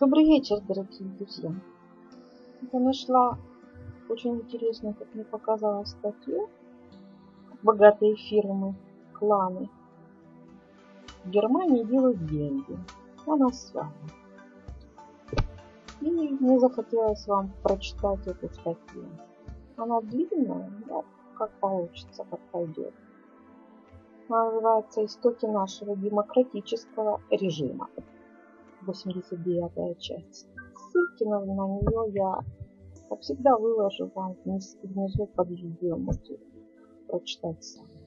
Добрый вечер, дорогие друзья. Я нашла очень интересную, как мне показалось, статью. Богатые фирмы, кланы в Германии делают деньги на нас с вами. И мне захотелось вам прочитать эту статью. Она длинная, да, как получится, как пойдет. Она называется «Истоки нашего демократического режима». 89 часть. Ссылки на, на нее я, как всегда, выложу вам вниз, внизу под видео. Можете прочитать сами.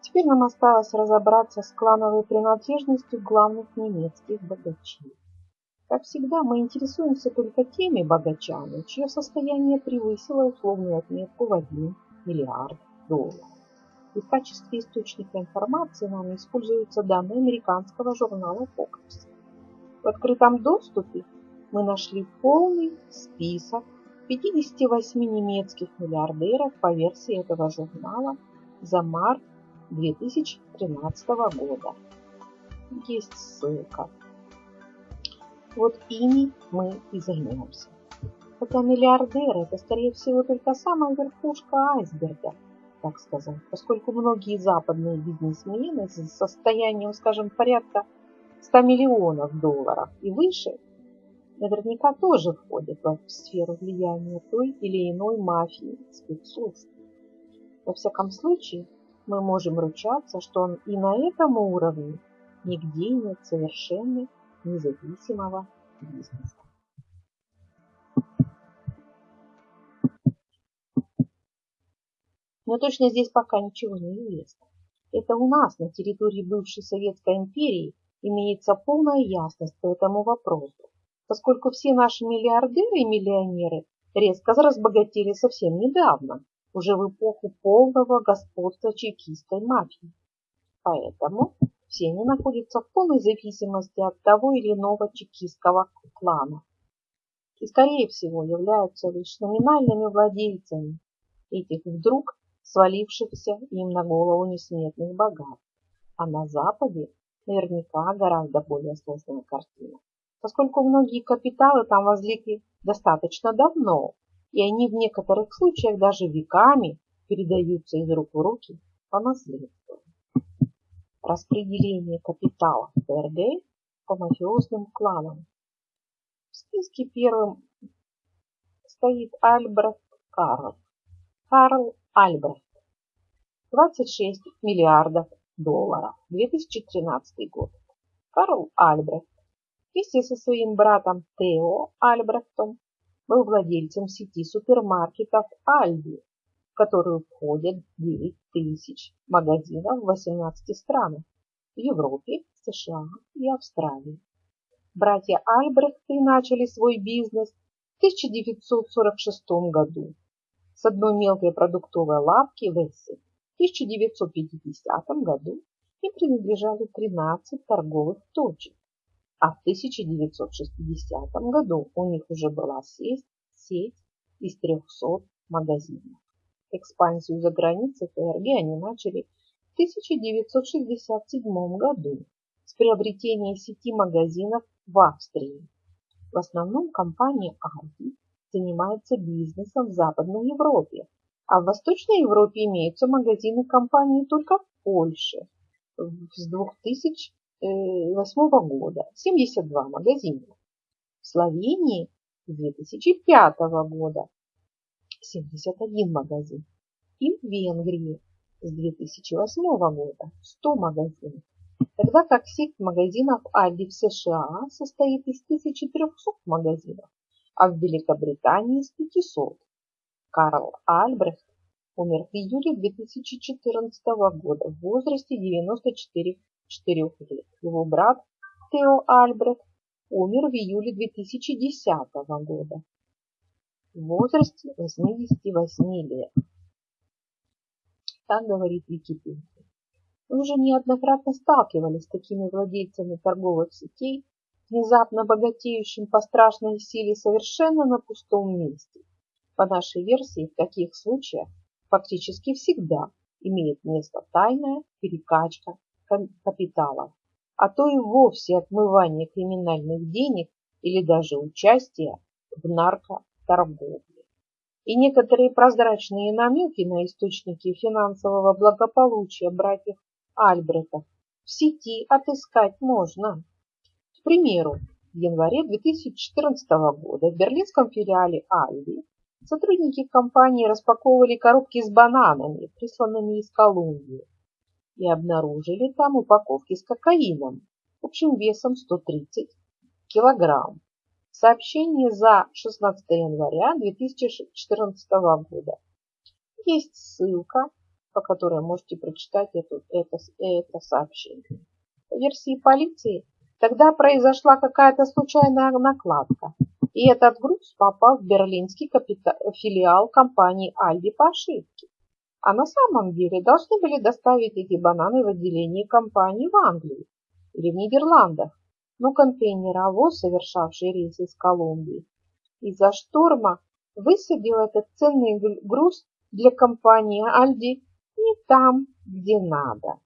Теперь нам осталось разобраться с клановой принадлежностью главных немецких богачей. Как всегда, мы интересуемся только теми богачами, чье состояние превысило условную отметку в 1 миллиард долларов. И в качестве источника информации нами используются данные американского журнала Forbes. В открытом доступе мы нашли полный список 58 немецких миллиардеров по версии этого журнала за март 2013 года. Есть ссылка. Вот ими мы и займемся. Хотя миллиардеры – это, скорее всего, только самая верхушка айсберга – так сказать, поскольку многие западные бизнесмены с состоянием, скажем, порядка 100 миллионов долларов и выше, наверняка тоже входят в сферу влияния той или иной мафии спецслужб. Во всяком случае, мы можем ручаться, что он и на этом уровне нигде нет совершенно независимого бизнеса. Но точно здесь пока ничего не известно. Это у нас на территории бывшей Советской империи имеется полная ясность по этому вопросу, поскольку все наши миллиардеры и миллионеры резко разбогатели совсем недавно, уже в эпоху полного господства чекистской мафии. Поэтому все они находятся в полной зависимости от того или иного чекистского клана и, скорее всего, являются лишь номинальными владельцами этих вдруг свалившихся им на голову несметных богатств. А на Западе наверняка гораздо более сложная картина, поскольку многие капиталы там возникли достаточно давно, и они в некоторых случаях даже веками передаются из рук в руки по наследству. Распределение капитала в ФРГ по мафиозным кланам. В списке первым стоит Альбрехт Карл. Карл Альбрехт. 26 миллиардов долларов. 2013 год. Карл Альбрехт вместе со своим братом Тео Альбрехтом был владельцем сети супермаркетов Альди, в которую входят 9 тысяч магазинов в 18 странах в Европе, США и Австралии. Братья Альбрехты начали свой бизнес в 1946 году с одной мелкой продуктовой лавки в Эссе. В 1950 году им принадлежали 13 торговых точек, а в 1960 году у них уже была сеть, сеть из 300 магазинов. Экспансию за границей ФРГ они начали в 1967 году с приобретения сети магазинов в Австрии. В основном компания Aldi занимается бизнесом в Западной Европе, а в Восточной Европе имеются магазины компании только в Польше с 2008 года 72 магазина. В Словении с 2005 года 71 магазин. И в Венгрии с 2008 года 100 магазинов. Тогда как сеть магазинов Aldi в США состоит из 1300 магазинов, а в Великобритании из 500. Карл Альбрехт умер в июле 2014 года в возрасте 94 лет. Его брат Тео Альбрехт умер в июле 2010 года в возрасте 88 лет. Так говорит Википедия. Мы уже неоднократно сталкивались с такими владельцами торговых сетей, внезапно богатеющим по страшной силе совершенно на пустом месте. По нашей версии, в таких случаях фактически всегда имеет место тайная перекачка капитала, а то и вовсе отмывание криминальных денег или даже участие в наркоторговле. И некоторые прозрачные намеки на источники финансового благополучия братьев Альбретов в сети отыскать можно. Примеру, в январе 2014 года в берлинском филиале Альди сотрудники компании распаковывали коробки с бананами, присланными из Колумбии, и обнаружили там упаковки с кокаином общим весом 130 килограмм. Сообщение за 16 января 2014 года. Есть ссылка, по которой можете прочитать это, это, это сообщение. По версии полиции, Тогда произошла какая-то случайная накладка, и этот груз попал в берлинский филиал компании Альди по ошибке. А на самом деле должны были доставить эти бананы в отделение компании в Англии или в Нидерландах, но контейнеровоз, совершавший рейс из Колумбии, из-за шторма высадил этот ценный груз для компании Альди не там, где надо.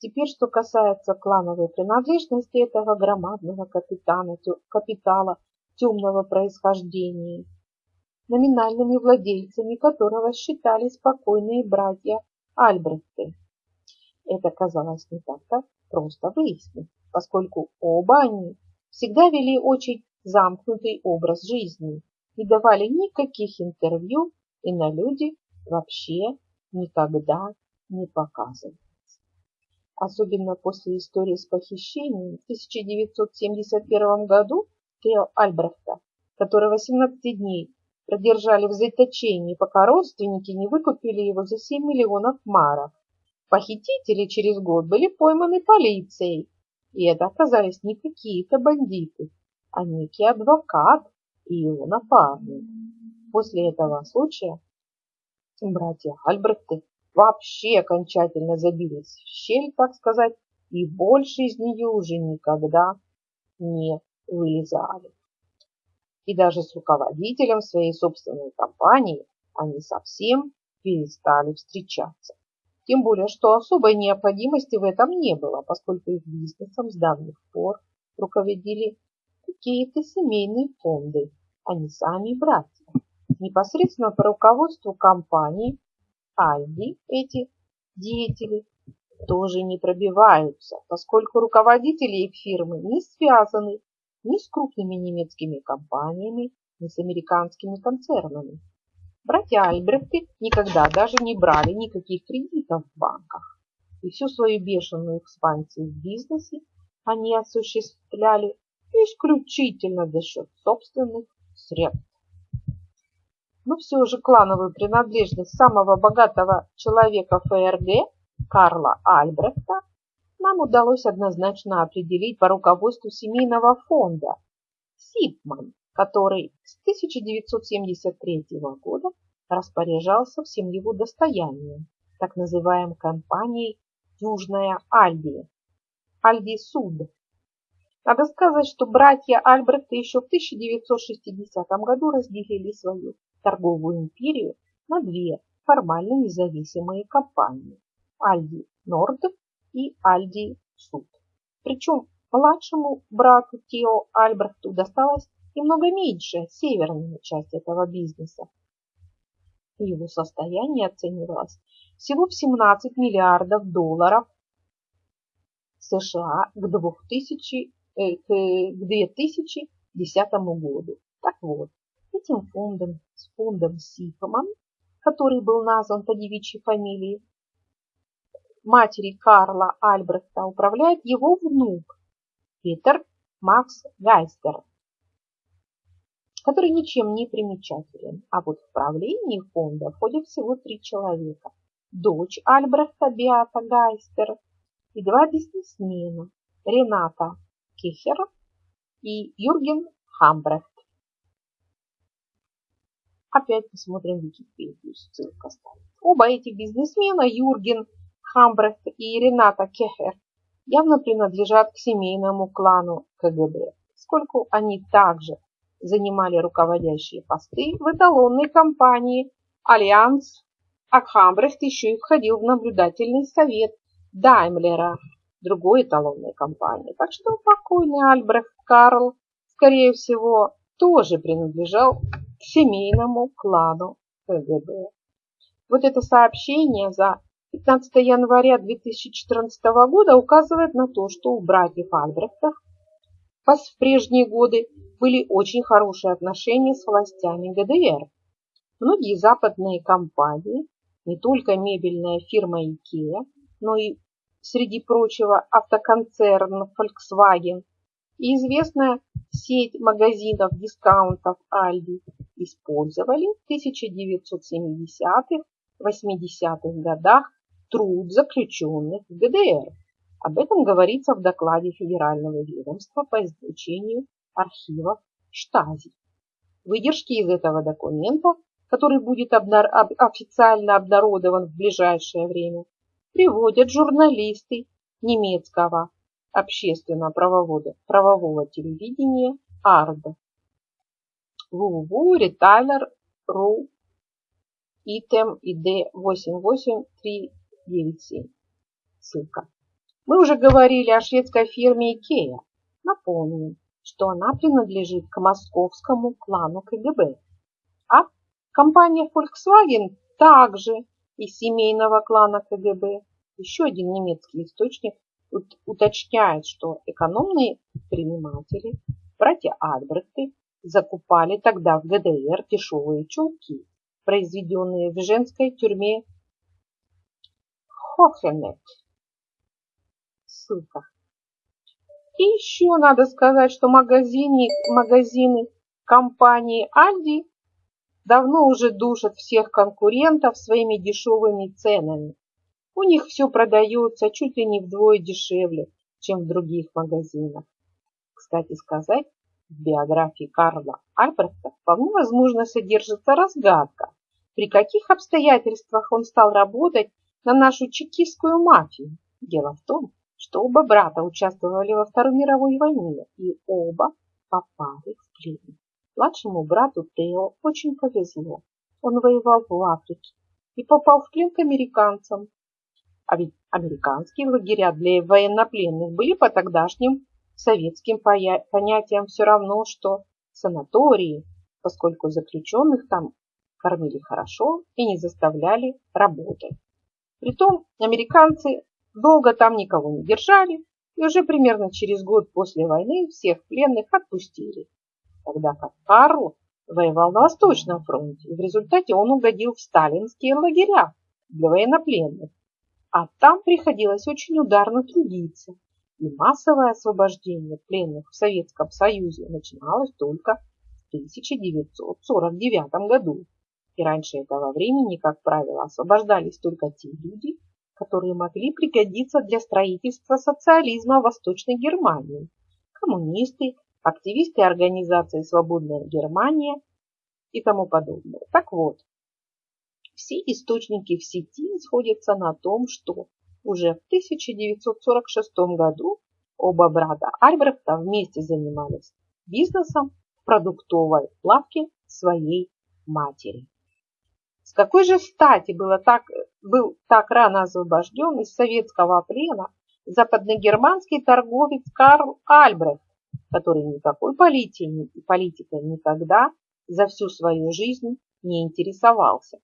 Теперь, что касается клановой принадлежности этого громадного капитана, капитала темного происхождения, номинальными владельцами которого считались спокойные братья Альбрехты. Это казалось не так-то просто выяснить, поскольку оба они всегда вели очень замкнутый образ жизни и давали никаких интервью и на люди вообще никогда не показывали особенно после истории с похищением в 1971 году Тео Альбрехта, которого 17 дней продержали в заточении, пока родственники не выкупили его за 7 миллионов марок. Похитители через год были пойманы полицией, и это оказались не какие-то бандиты, а некий адвокат и его напарник. После этого случая братья Альбрехты вообще окончательно забились в щель, так сказать, и больше из нее уже никогда не вылезали. И даже с руководителем своей собственной компании они совсем перестали встречаться. Тем более, что особой необходимости в этом не было, поскольку их бизнесом с давних пор руководили какие-то семейные фонды, а не сами братья. Непосредственно по руководству компании Альди эти деятели тоже не пробиваются, поскольку руководители их фирмы не связаны ни с крупными немецкими компаниями, ни с американскими концернами. Братья Альбрехты никогда даже не брали никаких кредитов в банках, и всю свою бешеную экспансию в бизнесе они осуществляли исключительно за счет собственных средств но все же клановую принадлежность самого богатого человека ФРГ, Карла Альбрехта, нам удалось однозначно определить по руководству семейного фонда Сипман, который с 1973 года распоряжался всем его достоянием, так называемой компанией Южная Альбия, Альби Суд. Надо сказать, что братья Альбрехта еще в 1960 году разделили свою торговую империю на две формально независимые компании – Альди Норд и Альди Суд. Причем младшему брату Тео Альбрехту досталась немного меньшая северная часть этого бизнеса. Его состояние оценивалось всего в 17 миллиардов долларов США к 2000, э, к 2010 году. Так вот, этим фондом, с фондом Сифоман, который был назван по девичьей фамилии матери Карла Альбрехта, управляет его внук Питер Макс Гайстер, который ничем не примечателен. А вот в правлении фонда входят всего три человека. Дочь Альбрехта Биата Гайстер и два бизнесмена Рената Кихер и Юрген Хамбрехт. Опять посмотрим Википедию, ссылка стоит. Оба эти бизнесмена, Юрген Хамбрехт и Рената Кехер, явно принадлежат к семейному клану КГБ, поскольку они также занимали руководящие посты в эталонной компании «Альянс», а Хамбрехт еще и входил в наблюдательный совет Даймлера другой эталонной компании. Так что покойный Альбрехт Карл, скорее всего, тоже принадлежал к семейному клану КГБ. Вот это сообщение за 15 января 2014 года указывает на то, что у братьев Альбрехтов в прежние годы были очень хорошие отношения с властями ГДР. Многие западные компании, не только мебельная фирма IKEA, но и, среди прочего, автоконцерн Volkswagen и известная сеть магазинов дискаунтов Aldi использовали в 1970-х, 80-х годах труд заключенных в ГДР. Об этом говорится в докладе Федерального ведомства по изучению архивов Штази. Выдержки из этого документа, который будет официально обнародован в ближайшее время, приводят журналисты немецкого общественно-правового правового телевидения АРДа. www.retailer.ru ИТМ ИД 88397. Ссылка. Мы уже говорили о шведской фирме Икея. Напомним, что она принадлежит к московскому клану КГБ. А компания Volkswagen также из семейного клана КГБ. Еще один немецкий источник уточняет, что экономные предприниматели, братья Альбрехты, закупали тогда в ГДР дешевые чулки, произведенные в женской тюрьме Хохенет. Ссылка. И еще надо сказать, что магазины, магазины компании Альди давно уже душат всех конкурентов своими дешевыми ценами. У них все продается чуть ли не вдвое дешевле, чем в других магазинах. Кстати сказать, в биографии Карла Альбрехта вполне возможно содержится разгадка, при каких обстоятельствах он стал работать на нашу чекистскую мафию. Дело в том, что оба брата участвовали во Второй мировой войне и оба попали в плен. Младшему брату Тео очень повезло. Он воевал в Африке и попал в плен к американцам. А ведь американские лагеря для военнопленных были по тогдашним советским понятиям все равно, что санатории, поскольку заключенных там кормили хорошо и не заставляли работать. Притом американцы долго там никого не держали, и уже примерно через год после войны всех пленных отпустили. Тогда как Карл воевал на Восточном фронте, и в результате он угодил в сталинские лагеря для военнопленных. А там приходилось очень ударно трудиться, и массовое освобождение пленных в Советском Союзе начиналось только в 1949 году. И раньше этого времени, как правило, освобождались только те люди, которые могли пригодиться для строительства социализма в Восточной Германии. Коммунисты, активисты организации «Свободная Германия» и тому подобное. Так вот, все источники в сети сходятся на том, что уже в 1946 году оба брата Альбрехта вместе занимались бизнесом в продуктовой лавке своей матери. С какой же стати было так, был так рано освобожден из советского плена западногерманский торговец Карл Альбрехт, который никакой политикой, политикой никогда за всю свою жизнь не интересовался.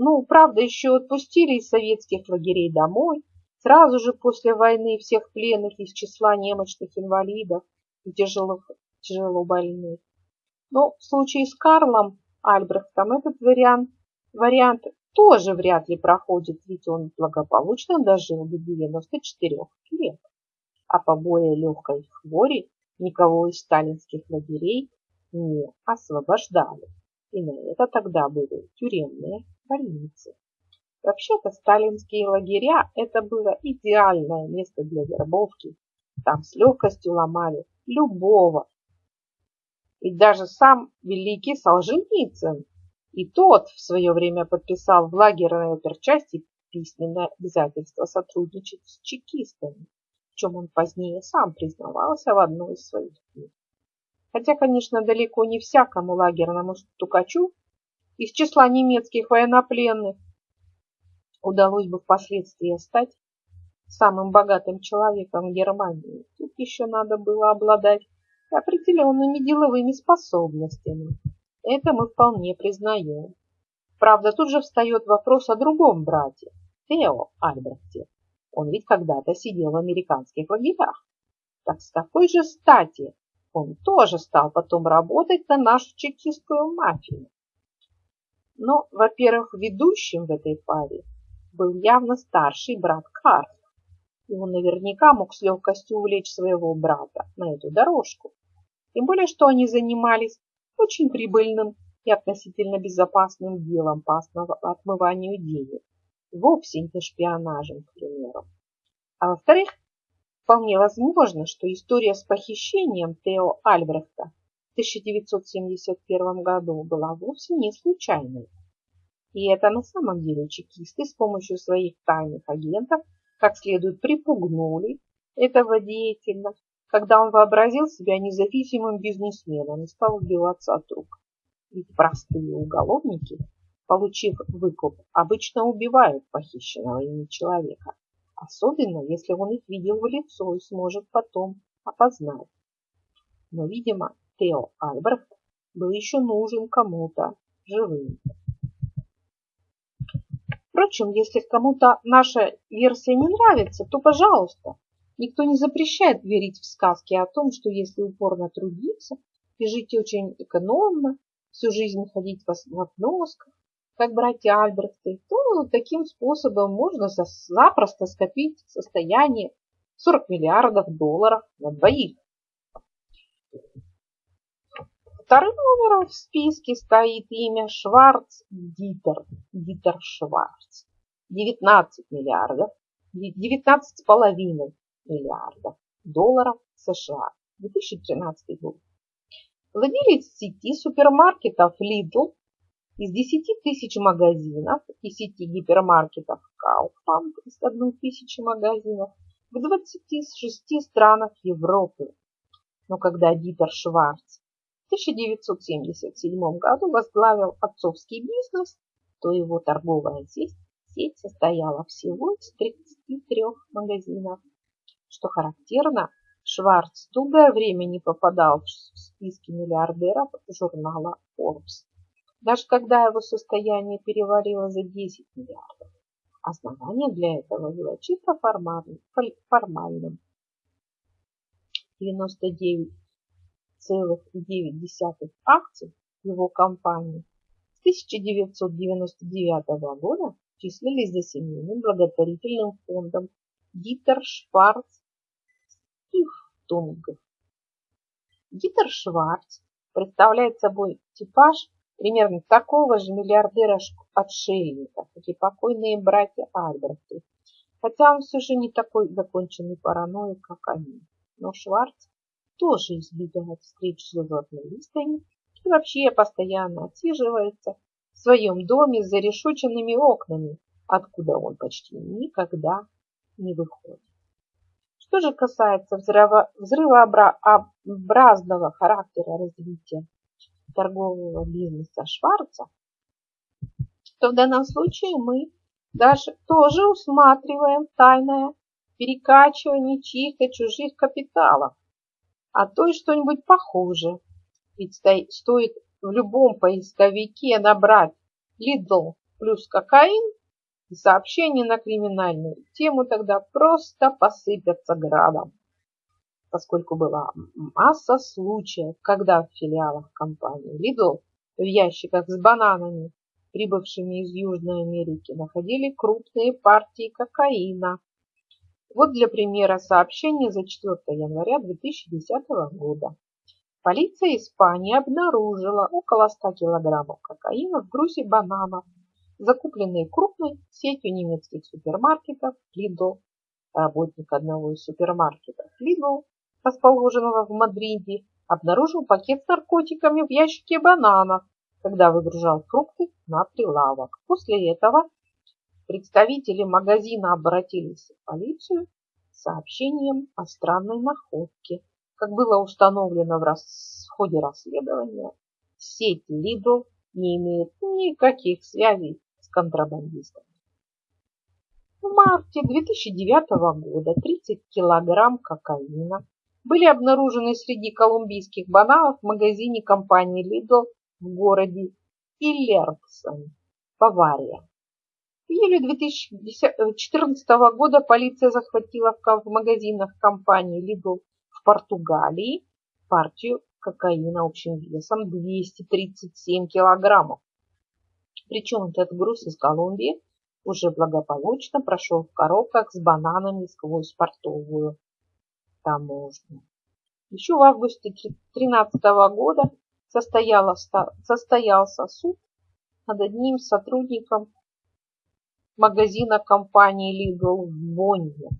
Ну, правда, еще отпустили из советских лагерей домой, сразу же после войны всех пленных из числа немощных инвалидов и тяжелых, тяжело больных. Но в случае с Карлом Альбрехтом этот вариант Вариант тоже вряд ли проходит, ведь он благополучно дожил до 94 лет. А по более легкой хвори никого из сталинских лагерей не освобождали. И на это тогда были тюремные больницы. Вообще-то сталинские лагеря – это было идеальное место для вербовки. Там с легкостью ломали любого. И даже сам великий Солженицын и тот в свое время подписал в лагерной оперчасти письменное обязательство сотрудничать с чекистами, в чем он позднее сам признавался в одной из своих книг. Хотя, конечно, далеко не всякому лагерному стукачу из числа немецких военнопленных удалось бы впоследствии стать самым богатым человеком Германии, тут еще надо было обладать определенными деловыми способностями. Это мы вполне признаем. Правда, тут же встает вопрос о другом брате, Тео Альбрехте. Он ведь когда-то сидел в американских лагерях. Так с какой же стати он тоже стал потом работать на нашу чекистскую мафию? Но, во-первых, ведущим в этой паре был явно старший брат Карл. И он наверняка мог с легкостью увлечь своего брата на эту дорожку. Тем более, что они занимались очень прибыльным и относительно безопасным делом по отмыванию денег. Вовсе не шпионажем, к примеру. А во-вторых, вполне возможно, что история с похищением Тео Альбрехта 1971 году была вовсе не случайной. И это на самом деле чекисты с помощью своих тайных агентов как следует припугнули этого деятеля, когда он вообразил себя независимым бизнесменом и стал убиваться от рук. Ведь простые уголовники, получив выкуп, обычно убивают похищенного ими человека, особенно если он их видел в лицо и сможет потом опознать. Но, видимо, Тео Альбрехт был еще нужен кому-то живым. Впрочем, если кому-то наша версия не нравится, то пожалуйста. Никто не запрещает верить в сказки о том, что если упорно трудиться и жить очень экономно, всю жизнь ходить в обносках, как братья Альбрехты, то таким способом можно запросто скопить состояние 40 миллиардов долларов на двоих. Вторым номером в списке стоит имя Шварц Дитер. Дитер Шварц. 19 миллиардов, 19,5 миллиардов долларов США. 2013 год. Владелец сети супермаркетов Lidl из 10 тысяч магазинов и сети гипермаркетов Kaufland из 1 тысячи магазинов в 26 странах Европы. Но когда Дитер Шварц 1977 году возглавил отцовский бизнес, то его торговая сеть, сеть состояла всего из 33 магазинов. Что характерно, Шварц долгое время не попадал в списки миллиардеров журнала Forbes, даже когда его состояние перевалило за 10 миллиардов. Основание для этого было чисто формальным. 99 1,9 акций его компании с 1999 года числились за семейным благотворительным фондом Дитер Шварц Стифтунг. Дитер Шварц представляет собой типаж примерно такого же миллиардера-отшельника, как и покойные братья Альбрехты, хотя он все же не такой законченный параноик, как они. Но Шварц тоже избегает встреч с журналистами и вообще постоянно отсиживается в своем доме с зарешоченными окнами, откуда он почти никогда не выходит. Что же касается взрыва, взрывообразного характера развития торгового бизнеса Шварца, то в данном случае мы даже тоже усматриваем тайное перекачивание чьих-то чужих капиталов а то и что-нибудь похуже. Ведь стоит в любом поисковике набрать Lidl плюс кокаин, и сообщения на криминальную тему тогда просто посыпятся градом. Поскольку была масса случаев, когда в филиалах компании Lidl в ящиках с бананами, прибывшими из Южной Америки, находили крупные партии кокаина, вот для примера сообщение за 4 января 2010 года. Полиция Испании обнаружила около 100 килограммов кокаина в грузе бананов, закупленные крупной сетью немецких супермаркетов Lidl. Работник одного из супермаркетов Lidl, расположенного в Мадриде, обнаружил пакет с наркотиками в ящике бананов, когда выгружал фрукты на прилавок. После этого Представители магазина обратились в полицию с сообщением о странной находке. Как было установлено в, рас... в ходе расследования, сеть Lidl не имеет никаких связей с контрабандистами. В марте 2009 года 30 килограмм кокаина были обнаружены среди колумбийских бананов в магазине компании Lidl в городе Иллерксон, Бавария. В июле 2014 года полиция захватила в магазинах компании Lidl в Португалии партию кокаина общим весом 237 килограммов. Причем этот груз из Колумбии уже благополучно прошел в коробках с бананами сквозь портовую таможню. Еще в августе 2013 года состоялся суд над одним сотрудником магазина компании Lidl в Бонне.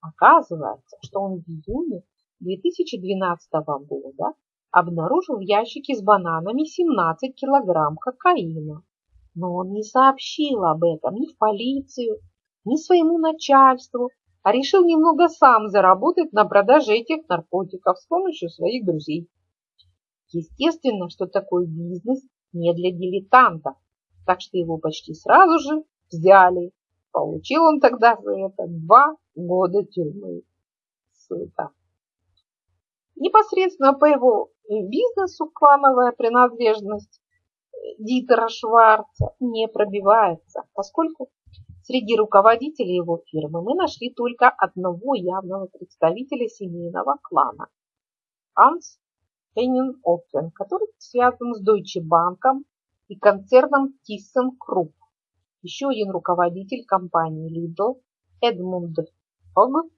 Оказывается, что он в июне 2012 года обнаружил в ящике с бананами 17 килограмм кокаина. Но он не сообщил об этом ни в полицию, ни своему начальству, а решил немного сам заработать на продаже этих наркотиков с помощью своих друзей. Естественно, что такой бизнес не для дилетантов, так что его почти сразу же взяли. Получил он тогда за это два года тюрьмы. Ссылка. Непосредственно по его бизнесу клановая принадлежность Дитера Шварца не пробивается, поскольку среди руководителей его фирмы мы нашли только одного явного представителя семейного клана – Анс Хеннин Оффен, который связан с Deutsche Bank и концерном ThyssenKrupp. Еще один руководитель компании Lidl, Эдмунд Фог,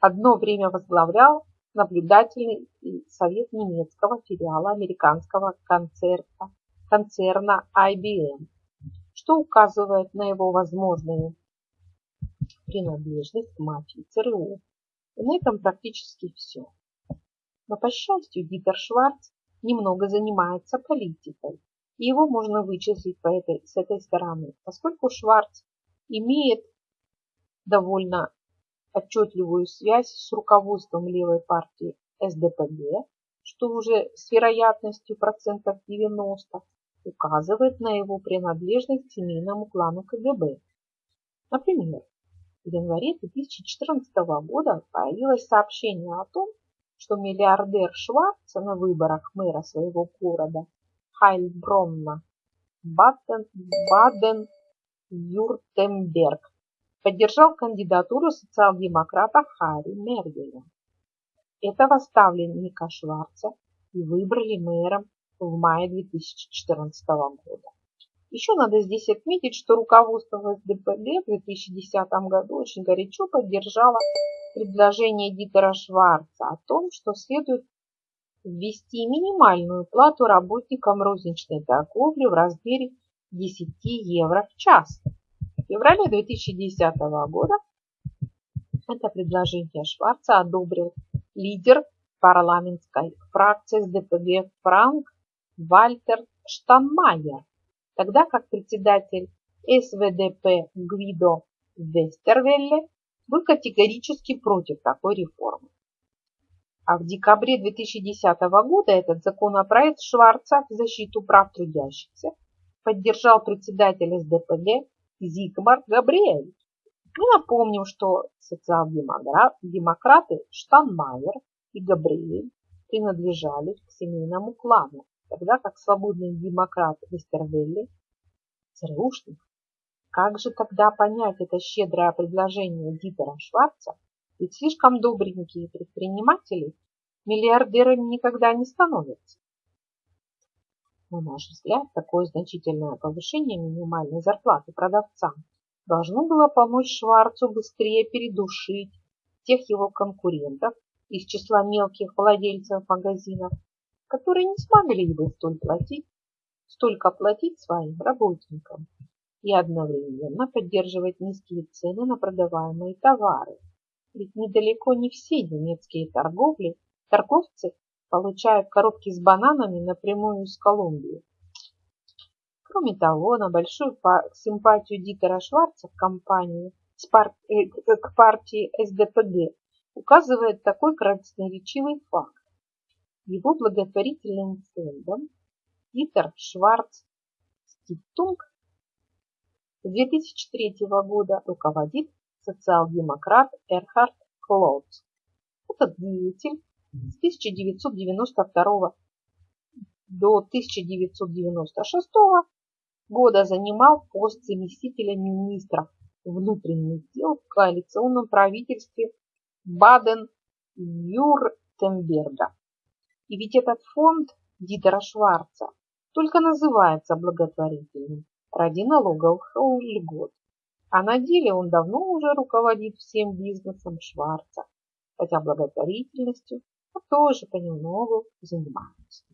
одно время возглавлял наблюдательный совет немецкого филиала американского концерта, концерна IBM, что указывает на его возможную принадлежность к мафии ЦРУ. И на этом практически все. Но, по счастью, Дитер Шварц немного занимается политикой его можно вычислить по этой, с этой стороны, поскольку Шварц имеет довольно отчетливую связь с руководством левой партии СДПГ, что уже с вероятностью процентов 90 указывает на его принадлежность к семейному клану КГБ. Например, в январе 2014 года появилось сообщение о том, что миллиардер Шварц на выборах мэра своего города Хайльбронна, Баден-Вюртемберг, поддержал кандидатуру социал-демократа Харри Мергеля. Этого ставленника Шварца и выбрали мэром в мае 2014 года. Еще надо здесь отметить, что руководство СДПГ в 2010 году очень горячо поддержало предложение Дитера Шварца о том, что следует ввести минимальную плату работникам розничной торговли в размере 10 евро в час. В феврале 2010 года это предложение Шварца одобрил лидер парламентской фракции СДПГ Франк Вальтер Штанмайер, тогда как председатель СВДП Гвидо Вестервелле был категорически против такой реформы. А в декабре 2010 года этот законопроект Шварца в защиту прав трудящихся поддержал председатель СДПГ Зигмар Габриэль. Мы напомним, что социал-демократы Штанмайер и Габриэль принадлежали к семейному клану, тогда как свободный демократ Вестервелли – ЦРУшник. Как же тогда понять это щедрое предложение Дитера Шварца ведь слишком добренькие предприниматели миллиардерами никогда не становятся. На наш взгляд, такое значительное повышение минимальной зарплаты продавцам должно было помочь Шварцу быстрее передушить тех его конкурентов из числа мелких владельцев магазинов, которые не смогли бы столь платить, столько платить своим работникам и одновременно поддерживать низкие цены на продаваемые товары ведь недалеко не все немецкие торговли, торговцы получают коробки с бананами напрямую из Колумбии. Кроме того, на большую симпатию Дитера Шварца к компании, э, к партии СДПГ указывает такой красноречивый факт. Его благотворительным фондом Дитер Шварц Стиптунг С 2003 года руководит социал-демократ Эрхард Клоудс. Этот деятель с 1992 до 1996 года занимал пост заместителя министра внутренних дел в коалиционном правительстве Баден-Вюртемберга. И ведь этот фонд Дитера Шварца только называется благотворительным ради налоговых льгот. А на деле он давно уже руководит всем бизнесом Шварца, хотя благотворительностью тоже понемногу занимается.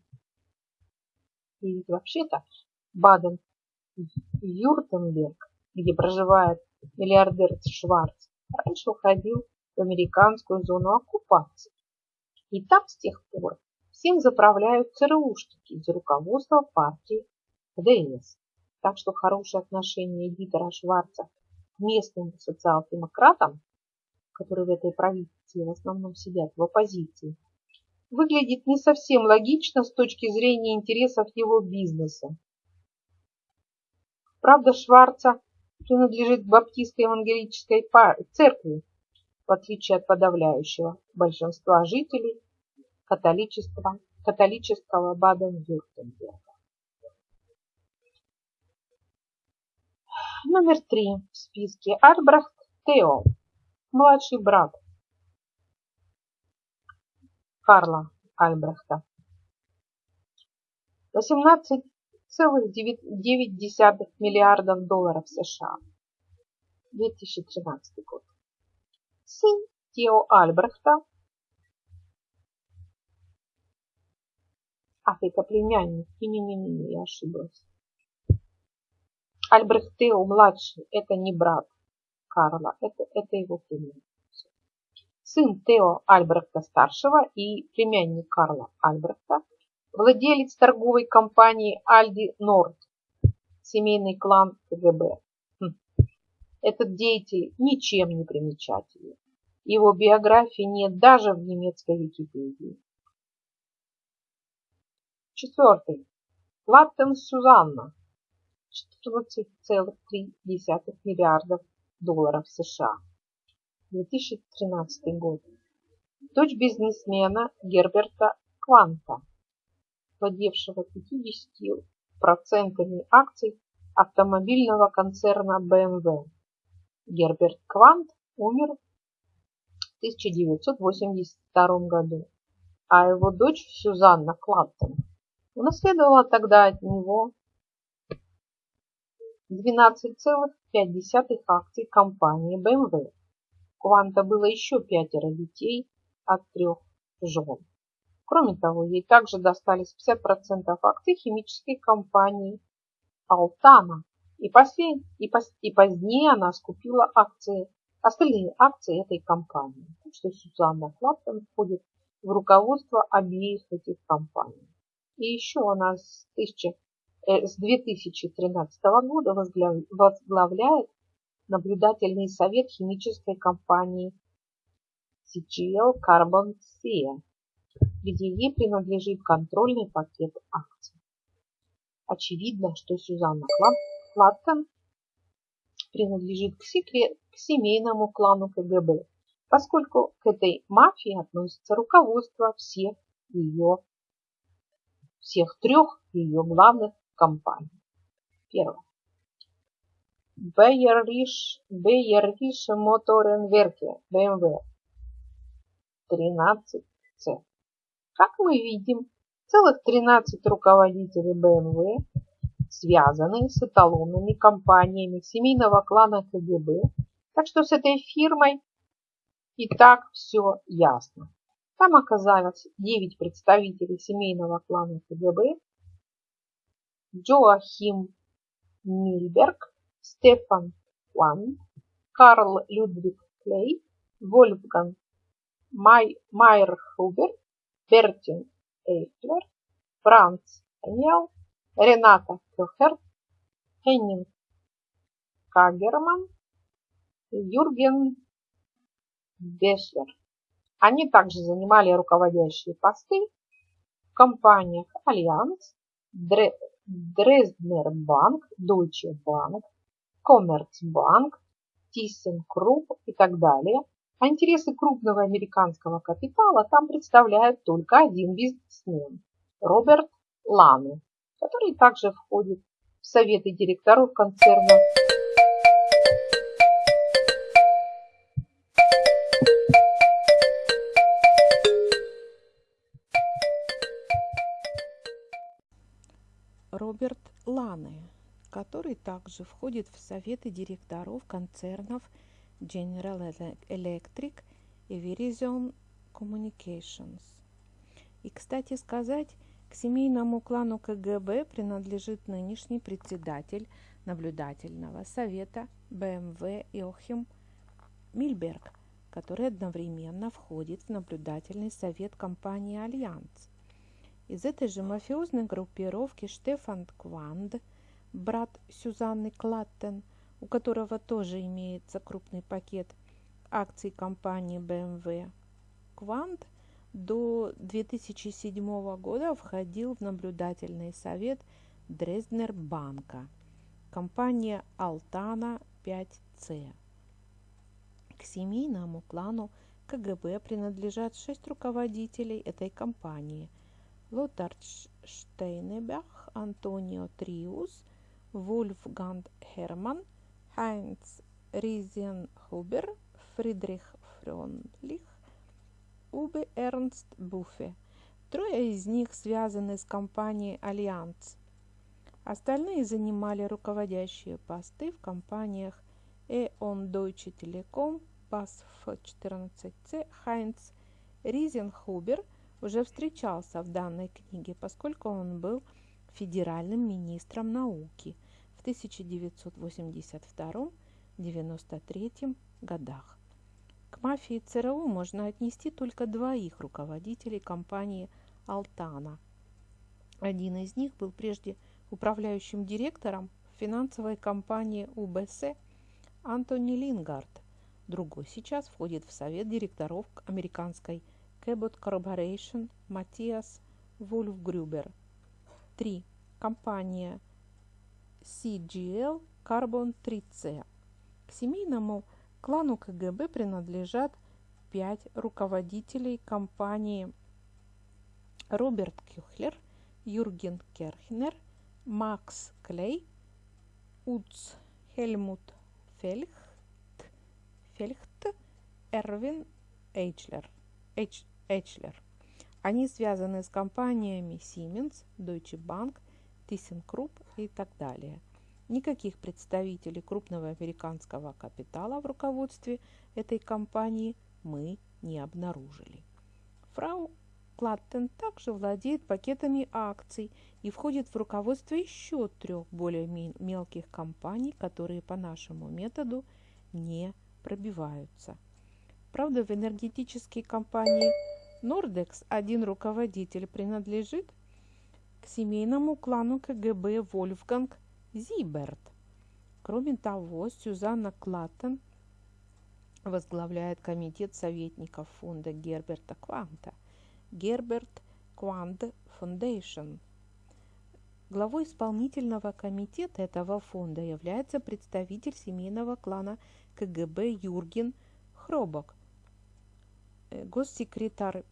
И вообще-то Баден-Вюртемберг, где проживает миллиардер Шварц, раньше уходил в американскую зону оккупации. И там с тех пор всем заправляют ЦРУшники из руководства партии ДС. Так что хорошее отношение Дитера Шварца местным социал-демократам, которые в этой правительстве в основном сидят в оппозиции, выглядит не совсем логично с точки зрения интересов его бизнеса. Правда, Шварца принадлежит баптистской евангелической церкви, в отличие от подавляющего большинства жителей католического, католического Баден-Вюртемберга. Номер три в списке Альбрехт Тео, младший брат Карла Альбрехта. 18,9 миллиардов долларов США. 2013 год. Сын Тео Альбрехта. Это племянник. Не-не-не, я ошиблась. Альбрехт Тео младший, это не брат Карла, это, это его племянник сын Тео Альбрехта-старшего и племянник Карла Альбрехта, владелец торговой компании Альди Норд, семейный клан КГБ. Хм. Этот деятель ничем не примечательный. Его биографии нет даже в немецкой Википедии. Четвертый. Латтен Сюзанна. 14,3 миллиардов долларов США. 2013 год. Дочь бизнесмена Герберта Кванта, владевшего 50% акций автомобильного концерна BMW. Герберт Квант умер в 1982 году, а его дочь Сюзанна Клаттон унаследовала тогда от него 12,5 акций компании BMW Кванта было еще пятеро детей от трех жен. Кроме того, ей также достались 50% акций химической компании Алтана. И, послед... и, пос... и позднее она скупила акции, остальные акции этой компании. Так что Сюзанна Клаптон входит в руководство обеих этих компаний. И еще она с, 1000... э, с 2013 года возглавляет наблюдательный совет химической компании CGL Carbon SEA, где ей принадлежит контрольный пакет акций. Очевидно, что Сюзанна Флаттон принадлежит к, секрет, к семейному клану КГБ, поскольку к этой мафии относится руководство всех ее, всех трех ее главных компаний. Первое. Bayerische Motorenwerke, BMW 13C. Как мы видим, целых 13 руководителей BMW связаны с эталонными компаниями семейного клана КГБ, так что с этой фирмой и так все ясно. Там оказалось 9 представителей семейного клана КГБ, Джоахим Мильберг, Стефан Ван, Карл Людвиг Клей, Вольфганг Май, Майерхубер, Бертин Эйфлер, Франц Энел, Рената Кёхер, Хеннинг Кагерман, Юрген Бешлер. Они также занимали руководящие посты в компаниях Альянс, Дрезднер Банк, Deutsche Bank, Commerzbank, ThyssenKrupp и так далее, а интересы крупного американского капитала там представляет только один бизнесмен – Роберт Ланы, который также входит в советы директоров концерна Лане, который также входит в советы директоров концернов General Electric и Verizon Communications. И, кстати сказать, к семейному клану КГБ принадлежит нынешний председатель наблюдательного совета БМВ Йоахим Мильберг, который одновременно входит в наблюдательный совет компании «Альянс». Из этой же мафиозной группировки Штефан Кванд, брат Сюзанны Клаттен, у которого тоже имеется крупный пакет акций компании BMW. Кванд до 2007 года входил в наблюдательный совет Дрезднер банка, компания Алтана 5C. К семейному клану КГБ принадлежат шесть руководителей этой компании – Лотар Штейнебах, Антонио Триус, Вульфганг Херман, Хайнц Ризенхубер, Фридрих Фрёндлих, Уве Эрнст Буфе. Трое из них связаны с компанией «Альянс». Остальные занимали руководящие посты в компаниях E.ON Deutsche Telekom, BASF-14C, Хайнц Ризенхубер – уже встречался в данной книге, поскольку он был федеральным министром науки в 1982-93 годах. К мафии ЦРУ можно отнести только двоих руководителей компании «Алтана». Один из них был прежде управляющим директором финансовой компании УБС Антони Лингард. Другой сейчас входит в совет директоров американской Cabot Corporation, Матиас Вульфгрюбер. 3. Компания CGL Carbon 3C. К семейному клану КГБ принадлежат пять руководителей компании Роберт Кюхлер, Юрген Керхнер, Макс Клей, Уц Хельмут Фельхт, Фельхт Эрвин Эйчлер. Эйч, Эчлер. Они связаны с компаниями Siemens, Deutsche Bank, ThyssenKrupp и так далее. Никаких представителей крупного американского капитала в руководстве этой компании мы не обнаружили. Фрау Клаттен также владеет пакетами акций и входит в руководство еще трех более мелких компаний, которые по нашему методу не пробиваются. Правда, в энергетической компании Нордекс один руководитель принадлежит к семейному клану КГБ Вольфганг Зиберт. Кроме того, Сюзанна Клаттен возглавляет комитет советников фонда Герберта Кванта Герберт Квант Foundation. Главой исполнительного комитета этого фонда является представитель семейного клана КГБ Юрген Хробок – госсекретарь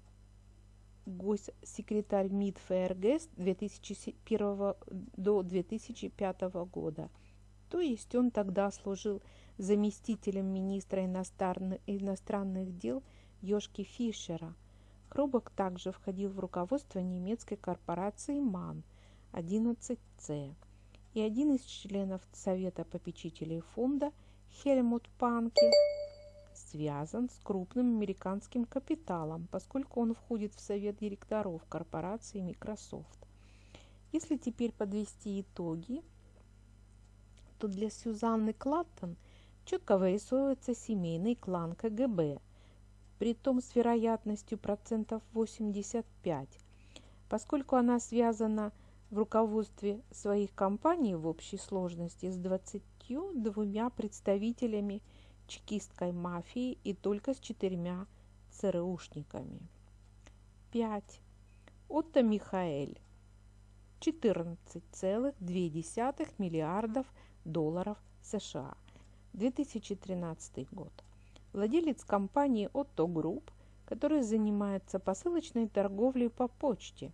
госсекретарь МИД ФРГ с 2001 до 2005 года. То есть он тогда служил заместителем министра иностранных, дел Йошки Фишера. Хробок также входил в руководство немецкой корпорации МАН 11C. И один из членов Совета попечителей фонда Хельмут Панке связан с крупным американским капиталом, поскольку он входит в совет директоров корпорации Microsoft. Если теперь подвести итоги, то для Сюзанны Клаттон четко вырисовывается семейный клан КГБ, при том с вероятностью процентов 85, поскольку она связана в руководстве своих компаний в общей сложности с 22 представителями чекистской мафии и только с четырьмя ЦРУшниками. 5. Отто Михаэль 14,2 миллиардов долларов США. 2013 год. Владелец компании Otto Group, который занимается посылочной торговлей по почте.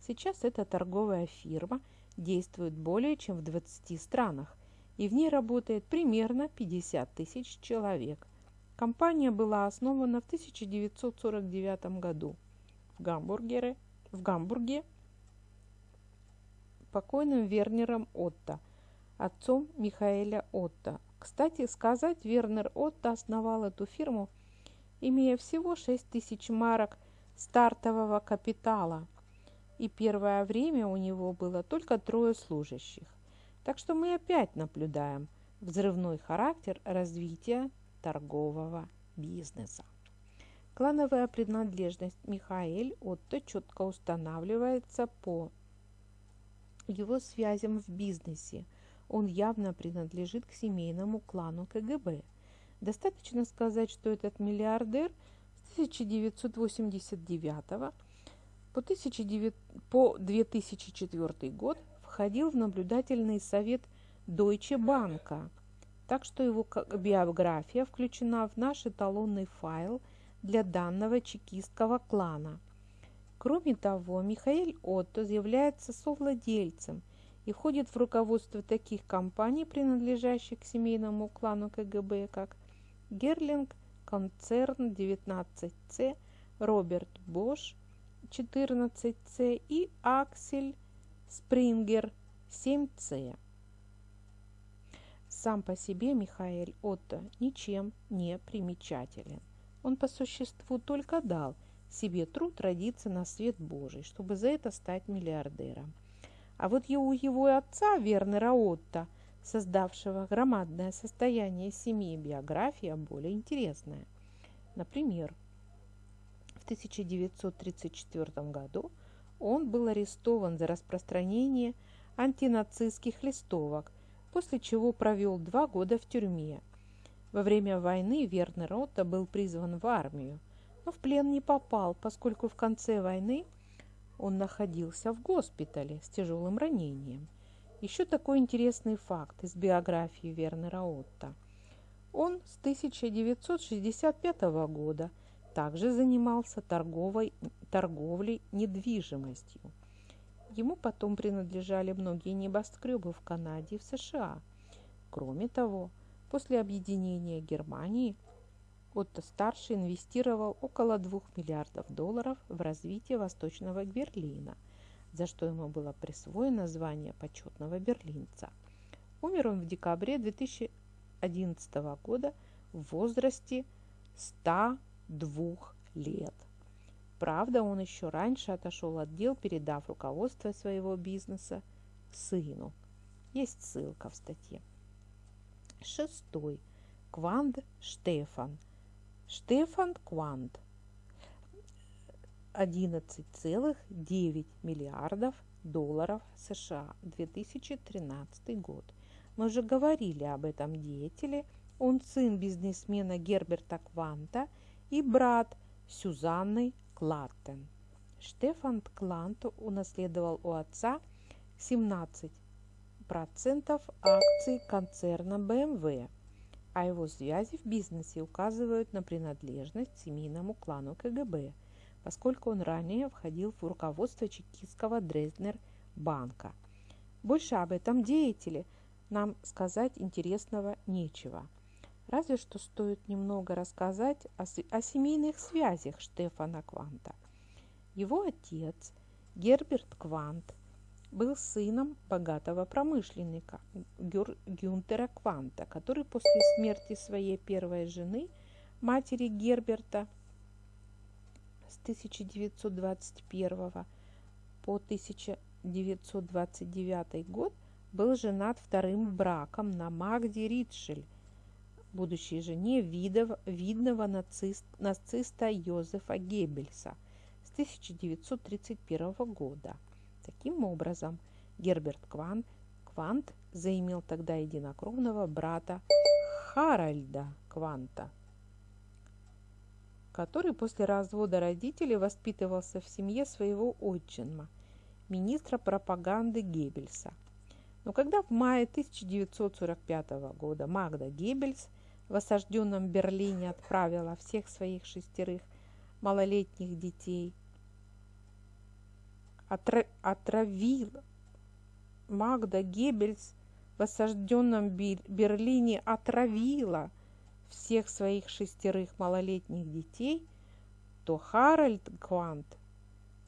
Сейчас эта торговая фирма действует более чем в 20 странах, и в ней работает примерно 50 тысяч человек. Компания была основана в 1949 году в, Гамбургере, в Гамбурге покойным Вернером Отто, отцом Михаэля Отто. Кстати сказать, Вернер Отто основал эту фирму, имея всего 6 тысяч марок стартового капитала, и первое время у него было только трое служащих. Так что мы опять наблюдаем взрывной характер развития торгового бизнеса. Клановая принадлежность Михаэль Отто четко устанавливается по его связям в бизнесе. Он явно принадлежит к семейному клану КГБ. Достаточно сказать, что этот миллиардер с 1989 по, 1900, по 2004 год входил в наблюдательный совет Deutsche Bank, так что его биография включена в наш эталонный файл для данного чекистского клана – Кроме того, Михаил Отто является совладельцем и входит в руководство таких компаний, принадлежащих к семейному клану КГБ, как Герлинг, Концерн 19C, Роберт Бош 14C и Аксель Спрингер 7C. Сам по себе Михаил Отто ничем не примечателен. Он по существу только дал – себе труд родиться на свет Божий, чтобы за это стать миллиардером. А вот у его отца Вернера Отто, создавшего громадное состояние семьи, биография более интересная. Например, в 1934 году он был арестован за распространение антинацистских листовок, после чего провел два года в тюрьме. Во время войны Вернер Отто был призван в армию – но в плен не попал, поскольку в конце войны он находился в госпитале с тяжелым ранением. Еще такой интересный факт из биографии Вернера Отта. Он с 1965 года также занимался торговой, торговлей недвижимостью. Ему потом принадлежали многие небоскребы в Канаде и в США. Кроме того, после объединения Германии – Отто-старший инвестировал около 2 миллиардов долларов в развитие Восточного Берлина, за что ему было присвоено звание почетного берлинца. Умер он в декабре 2011 года в возрасте 102 лет. Правда, он еще раньше отошел от дел, передав руководство своего бизнеса сыну. Есть ссылка в статье. Шестой. Кванд Штефан – Штефан Квант 11,9 миллиардов долларов США 2013 год. Мы уже говорили об этом деятеле. Он сын бизнесмена Герберта Кванта и брат Сюзанны Клаттен. Штефан Клант унаследовал у отца 17% акций концерна BMW а его связи в бизнесе указывают на принадлежность семейному клану КГБ, поскольку он ранее входил в руководство чекистского Дрезднер банка. Больше об этом деятеле нам сказать интересного нечего. Разве что стоит немного рассказать о, о семейных связях Штефана Кванта. Его отец Герберт Квант – был сыном богатого промышленника Гюнтера Кванта, который после смерти своей первой жены, матери Герберта, с 1921 по 1929 год был женат вторым браком на Магде Ритшель, будущей жене видов, видного нацист, нациста Йозефа Геббельса с 1931 года – Таким образом, Герберт Кван, Квант заимел тогда единокровного брата Харальда Кванта, который после развода родителей воспитывался в семье своего отчима, министра пропаганды Геббельса. Но когда в мае 1945 года Магда Геббельс в осажденном Берлине отправила всех своих шестерых малолетних детей, отра отравила Магда Геббельс в осажденном Берлине отравила всех своих шестерых малолетних детей, то Харальд Квант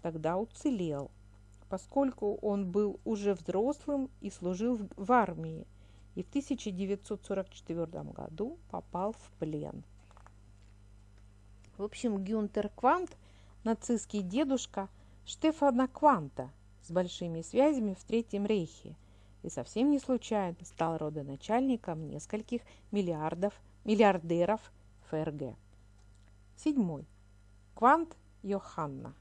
тогда уцелел, поскольку он был уже взрослым и служил в армии, и в 1944 году попал в плен. В общем, Гюнтер Квант – нацистский дедушка Штефана Кванта с большими связями в Третьем Рейхе и совсем не случайно стал родоначальником нескольких миллиардов, миллиардеров ФРГ. Седьмой. Квант Йоханна.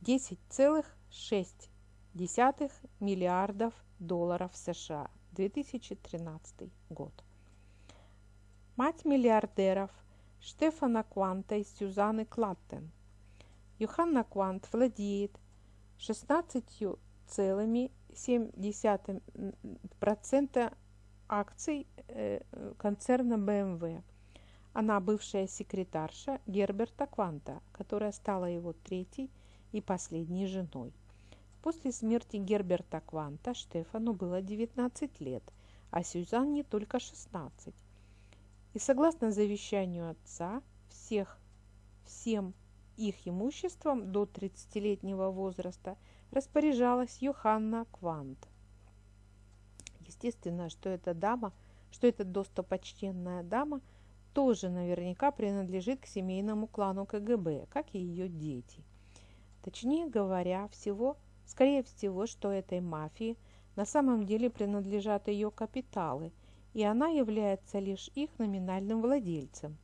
10,6 миллиардов долларов США. 2013 год. Мать миллиардеров Штефана Кванта и Сюзанны Клаттен. Йоханна Квант владеет 16,7% акций э, концерна BMW. Она бывшая секретарша Герберта Кванта, которая стала его третьей и последней женой. После смерти Герберта Кванта Штефану было 19 лет, а Сюзанне только 16. И согласно завещанию отца, всех, всем их имуществом до 30-летнего возраста распоряжалась Йоханна Квант. Естественно, что эта дама, что эта достопочтенная дама тоже наверняка принадлежит к семейному клану КГБ, как и ее дети. Точнее говоря, всего, скорее всего, что этой мафии на самом деле принадлежат ее капиталы, и она является лишь их номинальным владельцем.